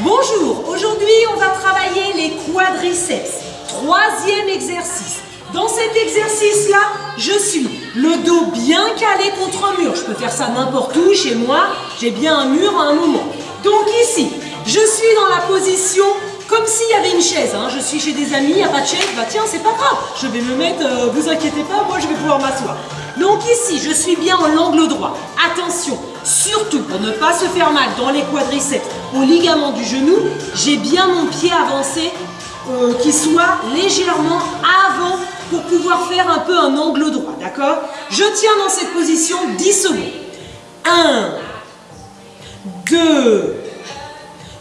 Bonjour, aujourd'hui on va travailler les quadriceps. Troisième exercice. Dans cet exercice-là, je suis le dos bien calé contre un mur. Je peux faire ça n'importe où, chez moi, j'ai bien un mur à un moment. Donc ici, je suis dans la position comme s'il y avait une chaise. Hein. Je suis chez des amis, il n'y a pas de chaise, bah tiens, c'est pas grave, je vais me mettre, euh, vous inquiétez pas, moi je vais pouvoir m'asseoir. Donc ici, je suis bien en angle droit. Attention, surtout pour ne pas se faire mal dans les quadriceps, au ligament du genou, j'ai bien mon pied avancé euh, qui soit légèrement avant pour pouvoir faire un peu un angle droit, d'accord? Je tiens dans cette position 10 secondes. 1, 2,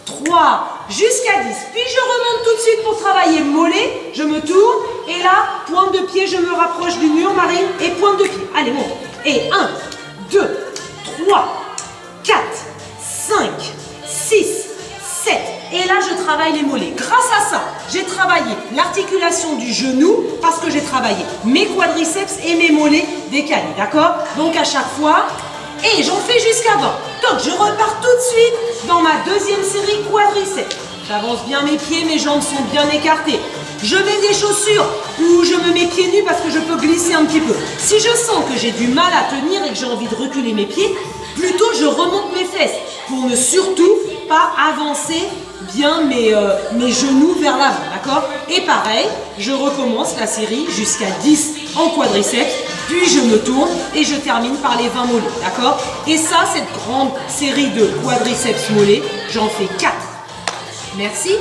3, jusqu'à 10. Puis je remonte tout de suite pour travailler mollet, je me tourne, et là, pointe de pied, je me rapproche du mur, Marine, et pointe de pied. Allez, monte. Et 1, 2, 3, Et là, je travaille les mollets. Grâce à ça, j'ai travaillé l'articulation du genou parce que j'ai travaillé mes quadriceps et mes mollets décalés, d'accord? Donc à chaque fois, et j'en fais jusqu'à 20. Donc je repars tout de suite dans ma deuxième série quadriceps. J'avance bien mes pieds, mes jambes sont bien écartées. Je mets des chaussures ou je me mets pieds nus parce que je peux glisser un petit peu. Si je sens que j'ai du mal à tenir et que j'ai envie de reculer mes pieds, plutôt je remonte mes fesses pour ne surtout pas avancer bien mes, euh, genoux vers l'avant, d'accord? Et pareil, je recommence la série jusqu'à 10 en quadriceps, puis je me tourne et je termine par les 20 mollets, d'accord? Et ça, cette grande série de quadriceps mollets, j'en fais 4. Merci